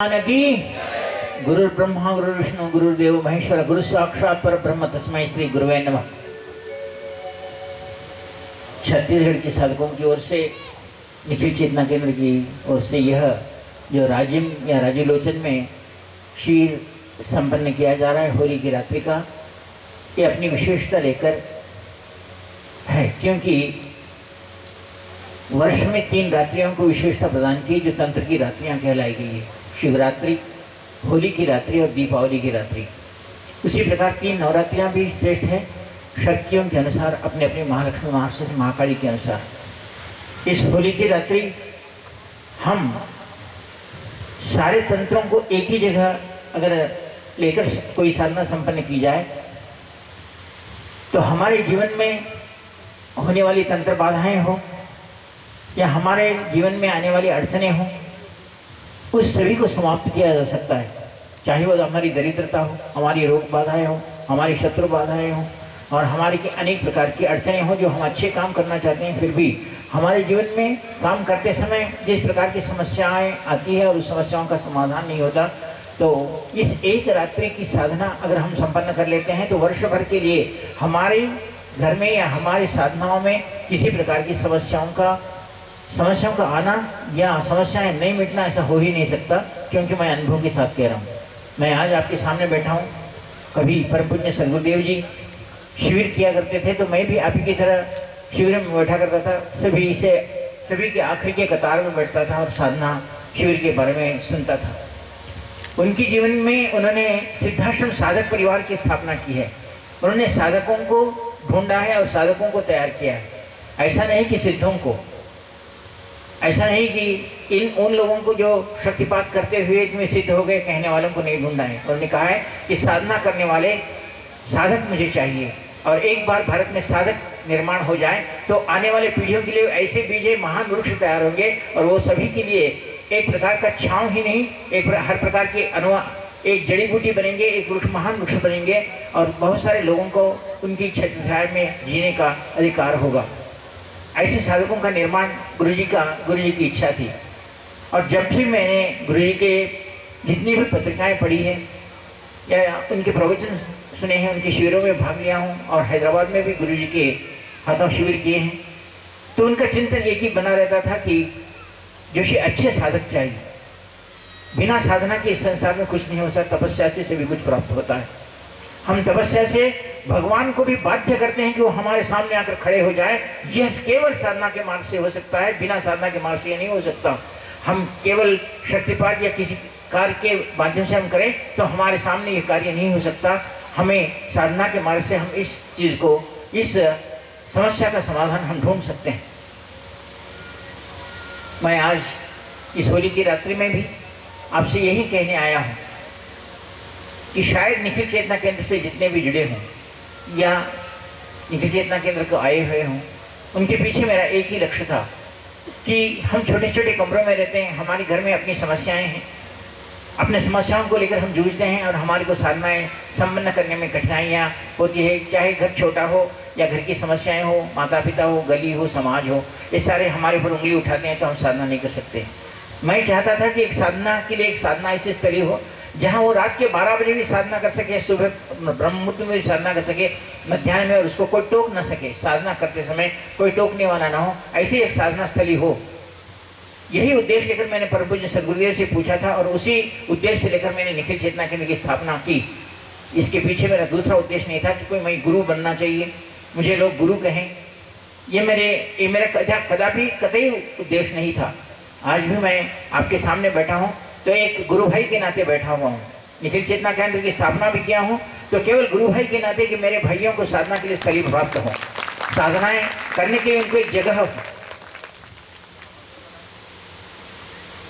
गुरु ब्रह्मा गुरु विष्णु गुरुदेव महेश्वर गुरु साक्षात पर ब्रह्म तस्मय श्री गुरुवे नमः छत्तीसगढ़ के साधकों की ओर से निखिल चेतना केंद्र की ओर से यह जो राजिम या राजीलोचन में शीर संपन्न किया जा रहा है होली की रात्रि का ये अपनी विशेषता लेकर है क्योंकि वर्ष में तीन रात्रियों को विशेषता प्रदान की जो तंत्र की रात्रियाँ कहलाई गई है शिवरात्रि, होली की रात्रि और दीपावली की रात्रि। उसी प्रकार तीन नवरात्रियाँ भी श्रेष्ठ हैं। शक्तियों के अनुसार अपने अपने महालक्ष्मी महासती महाकाली के अनुसार। इस होली की रात्रि, हम सारे तंत्रों को एक ही जगह अगर लेकर कोई साधना संपन्न की जाए तो हमारे जीवन में होने वाली तंत्र बाधाएँ हो, या हमारे जीवन में आने वाली अड़चने हों उस सभी को समाप्त किया जा सकता है। चाहे वो हमारी दरिद्रता हो, हमारी रोग बाधाएँ हो, हमारी शत्रु बाधाएँ हो, और हमारी की अनेक प्रकार की अड़चने हो जो हम अच्छे काम करना चाहते हैं, फिर भी हमारे जीवन में काम करते समय जिस प्रकार की समस्याएँ आती है और उस समस्याओं का समाधान नहीं होता तो इस एक रात्रि की साधना अगर हम संपन्न कर लेते हैं तो वर्ष भर के लिए हमारे घर में या हमारी साधनाओं में किसी प्रकार की समस्याओं का समस्याओं का आना, या समस्याएँ नहीं मिटना ऐसा हो ही नहीं सकता, क्योंकि मैं अनुभव के साथ कह रहा हूँ। मैं आज आपके सामने बैठा हूँ, कभी परम पुण्य सदगुरुदेव जी शिविर किया करते थे तो मैं भी आप ही की तरह शिविर में बैठा करता था, सभी से सभी के आखिर के कतार में बैठता था और साधना शिविर के बारे में सुनता था। उनके जीवन में उन्होंने सिद्धाश्रम साधक परिवार की स्थापना की है। उन्होंने साधकों को ढूंढा है और साधकों को तैयार किया है। ऐसा नहीं कि सिद्धों को ऐसा नहीं कि इन, उन लोगों को जो शक्तिपात करते हुए इसमें सिद्ध हो गए, कहने वालों को नहीं ढूंढना है। उन्होंने कहा है कि साधना करने वाले साधक मुझे चाहिए। और एक बार भारत में साधक निर्माण हो जाए तो आने वाले पीढ़ियों के लिए ऐसे बीजे महान वृक्ष तैयार होंगे, और वो सभी के लिए एक प्रकार का छांव ही नहीं, एक हर प्रकार के अनुवा एक जड़ी बूटी बनेंगे, एक वृक्ष, महान वृक्ष बनेंगे, और बहुत सारे लोगों को उनकी छाया में जीने का अधिकार होगा। ऐसे साधकों का निर्माण गुरु जी का गुरु जी की इच्छा थी। और जब भी मैंने गुरु जी के जितनी भी पत्रिकाएँ पढ़ी हैं, या उनके प्रवचन सुने हैं, उनके शिविरों में भाग लिया हूँ, और हैदराबाद में भी गुरु जी के हाथों शिविर किए हैं तो उनका चिंतन एक ही बना रहता था कि जो कि अच्छे साधक चाहिए। बिना साधना के इस संसार में कुछ नहीं हो सकता, तपस्या से भी कुछ प्राप्त होता है। हम तपस्या से भगवान को भी बाध्य करते हैं कि वो हमारे सामने आकर खड़े हो जाए। यह केवल साधना के मार्ग से हो सकता है, बिना साधना के मार्ग से यह नहीं हो सकता। हम केवल शक्तिपात या किसी कार्य के माध्यम से हम करें तो हमारे सामने ये कार्य नहीं हो सकता। हमें साधना के मार्ग से हम इस चीज़ को, इस समस्या का समाधान हम ढूंढ सकते हैं। मैं आज इस होली की रात्रि में भी आपसे यही कहने आया हूँ कि शायद निखिल चेतना केंद्र से जितने भी जुड़े हों या निखिल चेतना केंद्र को आए हुए हों। उनके पीछे मेरा एक ही लक्ष्य था कि हम छोटे छोटे कमरों में रहते हैं, हमारे घर में अपनी समस्याएँ हैं। अपने समस्याओं को लेकर हम जूझते हैं और हमारे को साधनाएँ संपन्न करने में कठिनाइयाँ होती है। चाहे घर छोटा हो या घर की समस्याएँ हो माता पिता हो, गली हो, समाज हो, ये सारे हमारे ऊपर उंगली उठाते हैं तो हम साधना नहीं कर सकते। मैं चाहता था कि एक साधना, के लिए एक साधना ऐसी स्थली हो जहाँ वो रात के बारह बजे भी साधना कर सके, सुबह ब्रह्म मुहूर्त में भी साधना कर सके, मध्यान्ह में और उसको कोई टोक ना सके, साधना करते समय कोई टोकने वाला ना हो, ऐसी एक साधना स्थली हो। यही उद्देश्य लेकर मैंने परम पूज्य सदगुरुदेव से पूछा था और उसी उद्देश्य से लेकर मैंने निखिल चेतना केंद्र की स्थापना की। इसके पीछे मेरा दूसरा उद्देश्य नहीं था कि कोई मैं गुरु बनना चाहिए। मुझे लोग गुरु कहें। ये मेरे, ये मेरा कदा, कदापि कतई उद्देश्य नहीं था। आज भी मैं आपके सामने बैठा हूँ। तो एक गुरु भाई के नाते बैठा हुआ हूँ। निखिल चेतना केंद्र की स्थापना भी किया हूँ। तो केवल गुरु भाई के नाते कि मेरे भाइयों को साधना के लिए स्थली प्राप्त हो। साधनाएँ करने के लिए उनको एक जगह हो।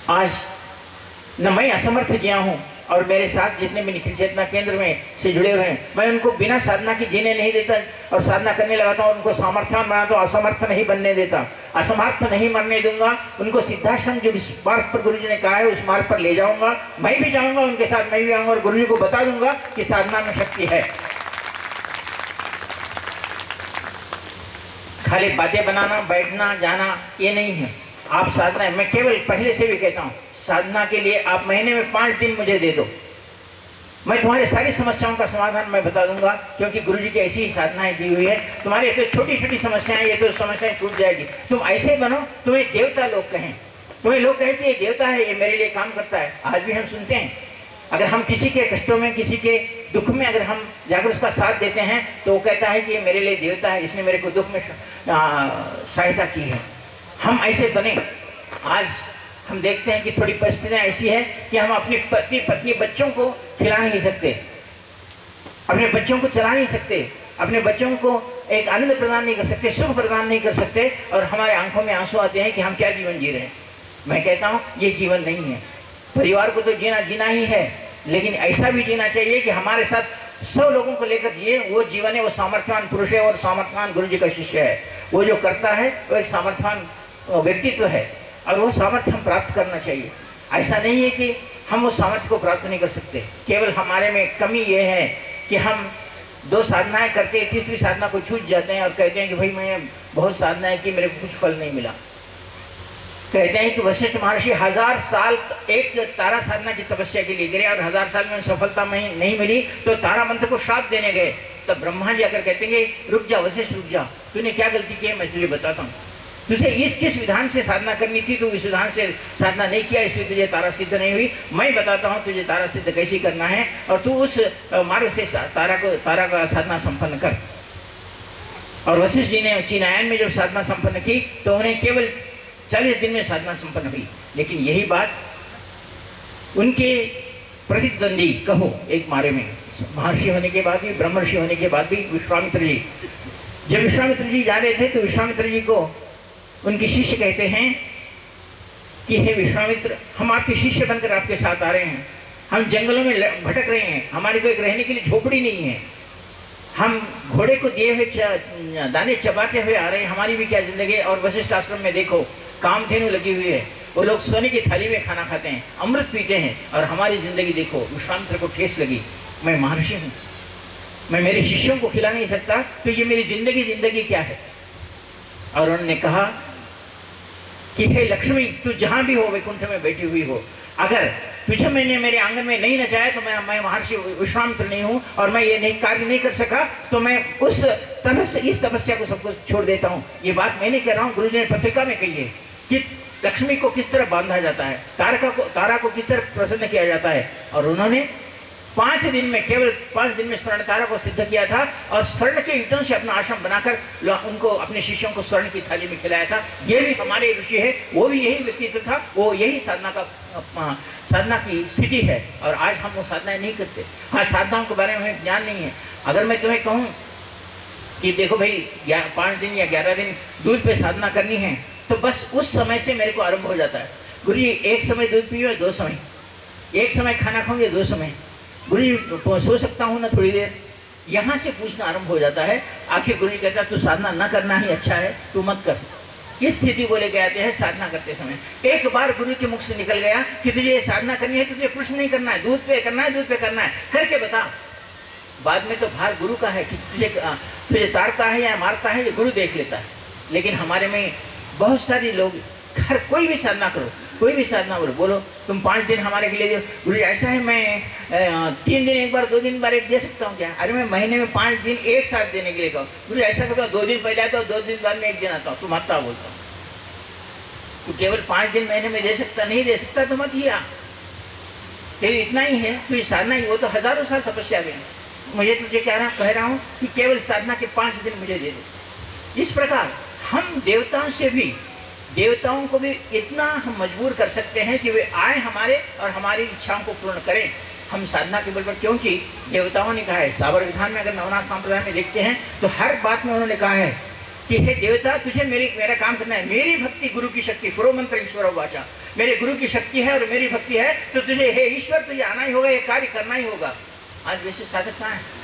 आज न मैं असमर्थ गया हूँ और मेरे साथ जितने भी निखिल चेतना केंद्र में से जुड़े हुए हैं, मैं उनको बिना साधना की जीने नहीं देता और साधना करने लगाता हूँ उनको सामर्थ्य बनाता हूँ, असमर्थ नहीं बनने देता। असमर्थ नहीं मरने दूँगा, उनको सिद्धाश्रम जो इस मार्ग पर गुरु ने कहा है, उस मार्ग पर ले जाऊँगा, मैं भी जाऊँगा, उनके साथ मैं भी आऊँगा और गुरु को बता दूँगा कि साधना में शक्ति है। खाली बातें बनाना, बैठना, जाना, ये नहीं है। आप साधना है। मैं केवल पहले से भी कहता हूँ, साधना के लिए आप महीने में पाँच दिन मुझे दे दो। मैं तुम्हारी सारी समस्याओं का समाधान मैं बता दूँगा, क्योंकि गुरु जी की ऐसी ही साधनाएँ दी हुई है। तुम्हारी तो छोटी छोटी समस्याएँ, ये तो समस्याएँ छूट जाएगी। तुम ऐसे बनो, तुम्हें देवता लोग कहें। तुम्हें लोग कहें कि ये देवता है, ये मेरे लिए काम करता है। आज भी हम सुनते हैं। अगर हम किसी के कष्टों में, किसी के दुख में अगर हम जाकर उसका साथ देते हैं तो वो कहता है कि ये मेरे लिए देवता है, इसने मेरे को दुख में सहायता की है। हम ऐसे बने आज हम देखते हैं कि थोड़ी परिस्थितियाँ ऐसी है कि हम अपनी पत्नी पत्नी बच्चों को खिला नहीं सकते। अपने बच्चों को चला नहीं सकते। अपने बच्चों को एक आनंद प्रदान नहीं कर सकते, सुख प्रदान नहीं कर सकते और हमारे आँखों में आँसू आते हैं कि हम क्या जीवन जी रहे हैं। मैं कहता हूँ, ये जीवन नहीं है। परिवार को तो जीना जीना ही है, लेकिन ऐसा भी जीना चाहिए कि हमारे साथ सब लोगों को लेकर जिए, वो जीवन है, वो सामर्थ्यवान पुरुष है और सामर्थ्यवान गुरु जी का शिष्य है। वो जो करता है, वो एक सामर्थ्यवान व्यक्तित्व है। और वो सामर्थ्य हम प्राप्त करना चाहिए। ऐसा नहीं है कि हम उस सामर्थ्य को प्राप्त नहीं कर सकते। केवल हमारे में कमी ये है कि हम दो साधनाएँ करते तीसरी साधना को छूट जाते हैं और कहते हैं कि भाई मैंने बहुत साधनाएँ की, मेरे को कुछ फल नहीं मिला। कहते हैं कि वशिष्ठ महर्षि हज़ार साल एक तारा साधना की तपस्या के लिए गिरे और हज़ार साल में सफलता में नहीं मिली तो तारा मंत्र को श्राप देने गए। तब ब्रह्मा जी आकर कहते हैं रुक जा, वशिष्ठ रुक जा। तूने क्या गलती की है? मैं तुझे बताता हूँ। तुझे इस किस विधान से साधना करनी थी? तू इस विधान से साधना नहीं किया, इसलिए तुझे तारा सिद्ध नहीं हुई। मैं बताता हूँ तुझे तारा सिद्ध कैसे करना है, और तू उस मार्ग से, तारा को, तारा का साधना संपन्न कर। और वशिष्ठ जी ने चीनायन में जब साधना संपन्न की तो उन्हें केवल चालीस दिन में साधना संपन्न हुई। लेकिन यही बात, उनके प्रतिद्वंदी कहो, एक मारे में। महर्षि होने के बाद भी, ब्रह्मर्षि होने के बाद भी, विश्वामित्र जी। जब विश्वामित्र जी जा रहे थे तो विश्वामित्र जी को उनके शिष्य कहते हैं कि, हे विश्वामित्र, हम आपके शिष्य बनकर आपके साथ आ रहे हैं। हम जंगलों में भटक रहे हैं। हमारे को एक रहने के लिए झोपड़ी नहीं है। हम घोड़े को दिए हुए दाने चबाते हुए आ रहे हैं। हमारी भी क्या ज़िंदगी और वशिष्ठ आश्रम में देखो काम कामधेनु लगी हुई है। वो लोग सोने की थाली में खाना खाते हैं, अमृत पीते हैं। और हमारी ज़िंदगी देखो, विश्वामित्र को ठेस लगी। मैं महर्षि हूँ। मैं मेरे शिष्यों को खिला नहीं सकता। तो ये मेरी ज़िंदगी ज़िंदगी क्या है? और उन्होंने कहा कि, हे लक्ष्मी, तू जहाँ भी हो, वैकुंठ में बैठी हुई हो। अगर तुझे मैंने मेरे आँगन में नहीं नचाया तो मैं मैं महर्षि विश्वामित्र नहीं हूँ, और मैं ये नहीं कार्य नहीं कर सका तो मैं उस तपस्या इस तपस्या को सबको छोड़ देता हूँ। ये बात मैं नहीं कह रहा हूँ, गुरु ने पत्रिका में कही है कि लक्ष्मी को किस तरह बांधा जाता है, तारका को, तारा को किस तरह प्रसन्न किया जाता है। और उन्होंने पाँच दिन में, केवल पाँच दिन में स्वर्ण तारा को सिद्ध किया था और स्वर्ण के ईटों से अपना आश्रम बनाकर उनको, अपने शिष्यों को स्वर्ण की थाली में खिलाया था। ये भी हमारे ऋषि है, वो भी यही व्यक्तित्व था, वो यही साधना का साधना की स्थिति है और आज हम वो साधनाएँ नहीं करते। हाँ साधनाओं के बारे में ज्ञान नहीं है। अगर मैं तुम्हें कहूँ कि देखो भाई पाँच दिन या ग्यारह दिन दूध पे साधना करनी है तो बस उस समय से मेरे को आरंभ हो जाता है। गुरु जी, एक समय दूध पियो, दो समय। एक समय खाना खाऊँगे दो समय। गुरु सो सकता हूँ ना थोड़ी देर। यहाँ से पूछना आरंभ हो जाता है, आखिर गुरु जी कहता है, तू साधना ना करना ही अच्छा है, तू मत कर। इस स्थिति को लेके आते हैं साधना करते समय। एक बार गुरु के मुख से निकल गया कि तुझे ये साधना करनी है, तुझे प्रश्न नहीं करना है, दूध पे करना है, दूध पे करना है। करके बता। बाद में तो भार गुरु का है कि तुझे तुझे तारता है या मारता है, ये गुरु देख लेता है। लेकिन हमारे में बहुत सारे लोग, हर कोई भी साधना करो कोई भी साधना बोलो बोलो, तुम पाँच दिन हमारे के लिए गुरु ऐसा है मैं तीन दिन, एक बार, दो दिन बार एक दे सकता हूँ क्या? अरे मैं महीने में पाँच दिन, एक साथ देने के लिए कहूँ। गुरु ऐसा करता हूँ दो दिन पहले आता हूँ, दो दिन बाद में एक दिन आता हूँ, तुम आता बोलता हूँ। तो केवल पाँच दिन महीने में दे सकता, नहीं दे सकता तो मत ही आ केवल इतना ही है तो ये साधना ही, वो तो हज़ारों साल तपस्या में मुझे तुझे कह रहा कह रहा हूँ कि केवल साधना के पाँच दिन मुझे दे दे। इस प्रकार, हम देवताओं से भी देवताओं को भी इतना हम मजबूर कर सकते हैं कि वे आए हमारे और हमारी इच्छाओं को पूर्ण करें। हम साधना के बल पर, क्योंकि देवताओं ने कहा है साबर विधान में अगर नवनाथ संप्रदाय में देखते हैं तो हर बात में उन्होंने कहा है कि, हे देवता, तुझे मेरी, मेरा काम करना है। मेरी भक्ति गुरु की शक्ति पूर्व मंत्र ईश्वर वाचा। मेरे गुरु की शक्ति है और मेरी भक्ति है तो तुझे, हे ईश्वर, तुझे आना ही होगा, ये कार्य करना ही होगा। आज वैसे साधक कहाँ है?